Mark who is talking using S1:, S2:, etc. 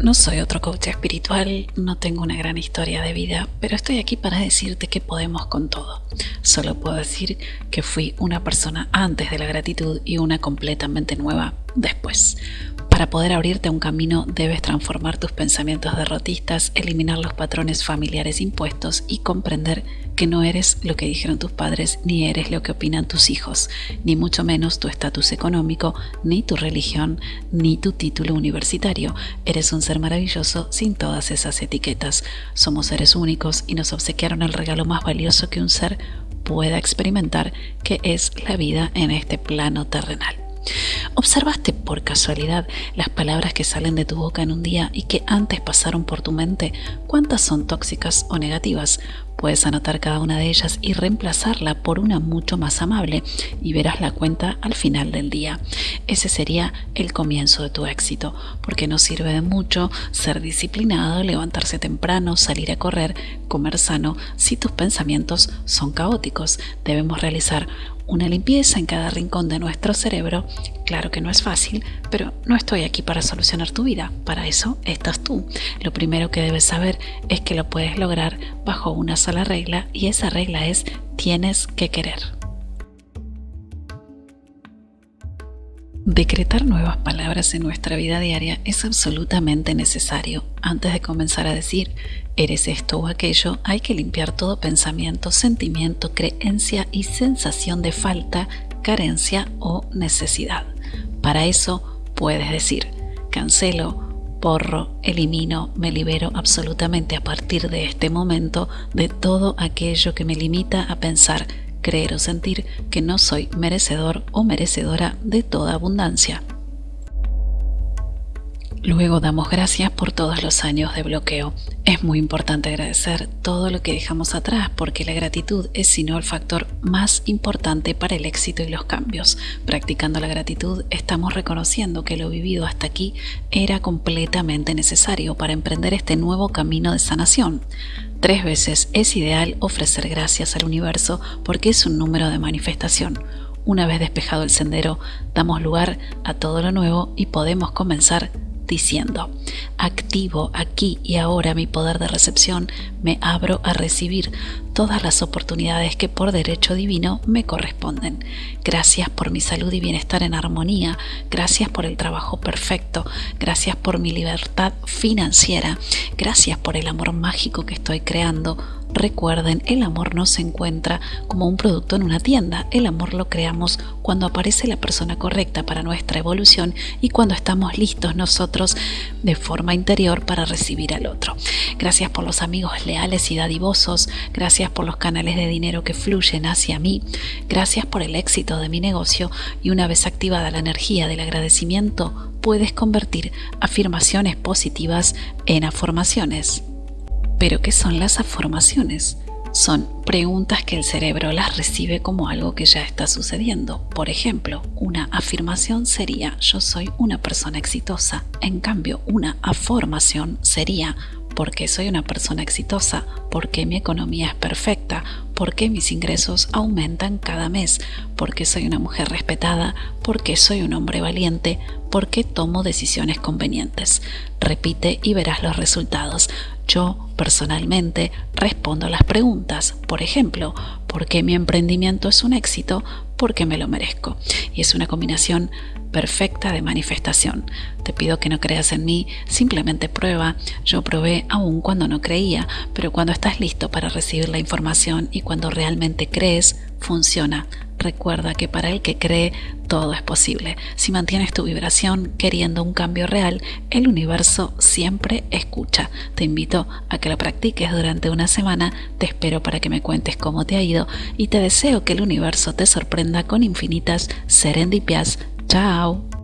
S1: No soy otro coach espiritual, no tengo una gran historia de vida, pero estoy aquí para decirte que podemos con todo. Solo puedo decir que fui una persona antes de la gratitud y una completamente nueva después. Para poder abrirte un camino debes transformar tus pensamientos derrotistas, eliminar los patrones familiares impuestos y comprender que no eres lo que dijeron tus padres ni eres lo que opinan tus hijos, ni mucho menos tu estatus económico, ni tu religión, ni tu título universitario. Eres un ser maravilloso sin todas esas etiquetas. Somos seres únicos y nos obsequiaron el regalo más valioso que un ser pueda experimentar, que es la vida en este plano terrenal. ¿Observaste por casualidad las palabras que salen de tu boca en un día y que antes pasaron por tu mente? ¿Cuántas son tóxicas o negativas? Puedes anotar cada una de ellas y reemplazarla por una mucho más amable y verás la cuenta al final del día. Ese sería el comienzo de tu éxito, porque no sirve de mucho ser disciplinado, levantarse temprano, salir a correr, comer sano, si tus pensamientos son caóticos. Debemos realizar una limpieza en cada rincón de nuestro cerebro. Claro que no es fácil, pero no estoy aquí para solucionar tu vida. Para eso estás tú. Lo primero que debes saber es que lo puedes lograr bajo una sola regla y esa regla es tienes que querer. Decretar nuevas palabras en nuestra vida diaria es absolutamente necesario. Antes de comenzar a decir eres esto o aquello, hay que limpiar todo pensamiento, sentimiento, creencia y sensación de falta, carencia o necesidad. Para eso puedes decir cancelo, porro, elimino, me libero absolutamente a partir de este momento de todo aquello que me limita a pensar creer o sentir que no soy merecedor o merecedora de toda abundancia. Luego damos gracias por todos los años de bloqueo. Es muy importante agradecer todo lo que dejamos atrás porque la gratitud es sino el factor más importante para el éxito y los cambios. Practicando la gratitud estamos reconociendo que lo vivido hasta aquí era completamente necesario para emprender este nuevo camino de sanación. Tres veces es ideal ofrecer gracias al universo porque es un número de manifestación. Una vez despejado el sendero, damos lugar a todo lo nuevo y podemos comenzar diciendo, activo aquí y ahora mi poder de recepción, me abro a recibir todas las oportunidades que por derecho divino me corresponden. Gracias por mi salud y bienestar en armonía, gracias por el trabajo perfecto, gracias por mi libertad financiera, gracias por el amor mágico que estoy creando, Recuerden, el amor no se encuentra como un producto en una tienda. El amor lo creamos cuando aparece la persona correcta para nuestra evolución y cuando estamos listos nosotros de forma interior para recibir al otro. Gracias por los amigos leales y dadivosos. Gracias por los canales de dinero que fluyen hacia mí. Gracias por el éxito de mi negocio y una vez activada la energía del agradecimiento, puedes convertir afirmaciones positivas en afirmaciones. Pero ¿qué son las afirmaciones? Son preguntas que el cerebro las recibe como algo que ya está sucediendo. Por ejemplo, una afirmación sería yo soy una persona exitosa. En cambio, una afirmación sería porque soy una persona exitosa, porque mi economía es perfecta, porque mis ingresos aumentan cada mes, porque soy una mujer respetada, porque soy un hombre valiente, porque tomo decisiones convenientes. Repite y verás los resultados. Yo, personalmente, respondo las preguntas. Por ejemplo, ¿por qué mi emprendimiento es un éxito? Porque me lo merezco. Y es una combinación perfecta de manifestación. Te pido que no creas en mí, simplemente prueba. Yo probé aún cuando no creía, pero cuando estás listo para recibir la información y cuando realmente crees, funciona. Recuerda que para el que cree, todo es posible. Si mantienes tu vibración queriendo un cambio real, el universo siempre escucha. Te invito a que lo practiques durante una semana, te espero para que me cuentes cómo te ha ido y te deseo que el universo te sorprenda con infinitas serendipias Chao.